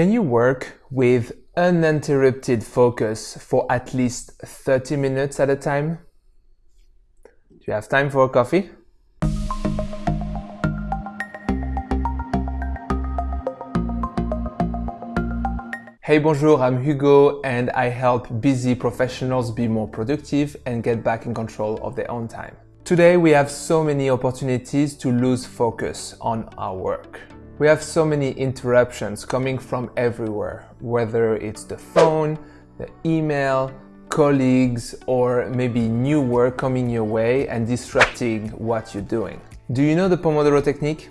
Can you work with uninterrupted focus for at least 30 minutes at a time? Do you have time for a coffee? Hey, bonjour, I'm Hugo and I help busy professionals be more productive and get back in control of their own time. Today we have so many opportunities to lose focus on our work. We have so many interruptions coming from everywhere, whether it's the phone, the email, colleagues, or maybe new work coming your way and disrupting what you're doing. Do you know the Pomodoro technique?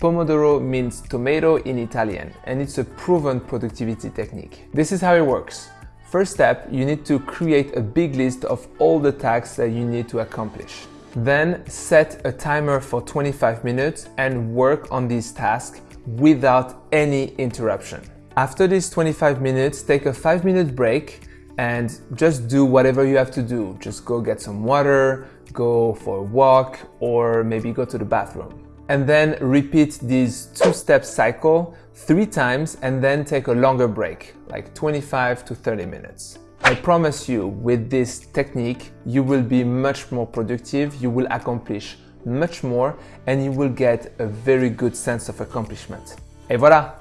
Pomodoro means tomato in Italian and it's a proven productivity technique. This is how it works. First step, you need to create a big list of all the tasks that you need to accomplish. Then set a timer for 25 minutes and work on these tasks without any interruption. After these 25 minutes, take a 5 minute break and just do whatever you have to do. Just go get some water, go for a walk, or maybe go to the bathroom. And then repeat this two-step cycle three times and then take a longer break, like 25 to 30 minutes. I promise you, with this technique, you will be much more productive, you will accomplish much more, and you will get a very good sense of accomplishment. Et voilà!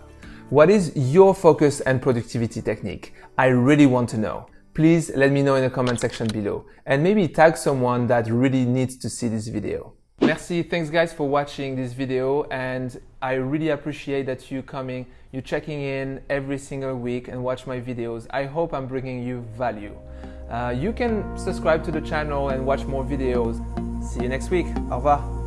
What is your focus and productivity technique? I really want to know. Please let me know in the comment section below and maybe tag someone that really needs to see this video. Merci, thanks guys for watching this video and I really appreciate that you coming, you checking in every single week and watch my videos. I hope I'm bringing you value. Uh, you can subscribe to the channel and watch more videos. See you next week. Au revoir.